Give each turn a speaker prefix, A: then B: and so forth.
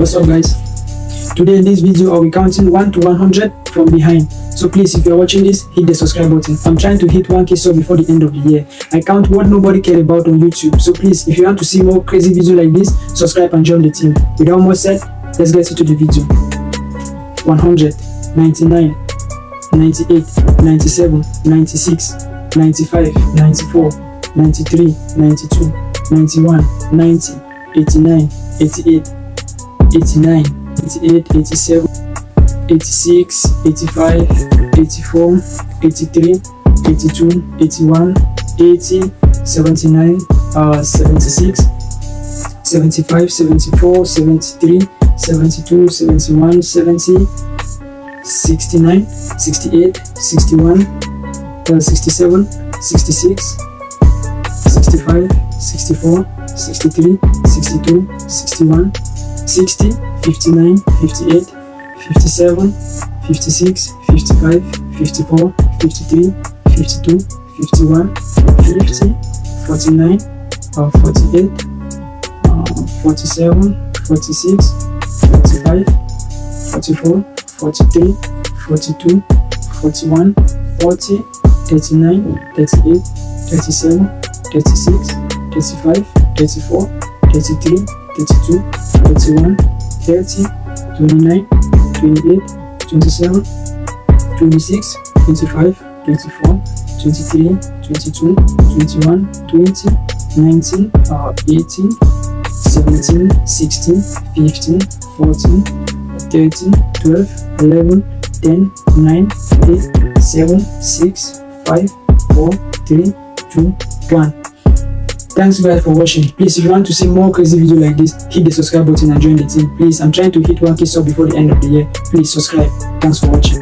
A: what's up guys? Today in this video i'll be counting 1 to 100 from behind. So please if you're watching this hit the subscribe button. I'm trying to hit 1k sub before the end of the year. I count what nobody cared about on youtube. So please if you want to see more crazy videos like this subscribe and join the team. Without more said let's get into the video. 100 99 98 97 96 95 94 93 92 91 90 89 88 89 88 87 86 85 84 83 82 81 80 79 uh 76 75 74 73 72 71 70 69 68 61 uh, 67 66 65 64 63 62 61 60 59 58 57 56 55 54 53 52 51 50 49 uh, 48 uh, 47 46 45 44 43 42 41 40 39 38 37 36 35 34 33 32 31 30 29 28 27 26 25 24 23 22 21 20 19 uh, 18 17 16 15 14 13 12 11 10 9 8 7 6 5 4 3 2 1 thanks guys for watching. Please if you want to see more crazy video like this hit the subscribe button and join the team. Please i'm trying to hit 1k sub before the end of the year. Please subscribe. Thanks for watching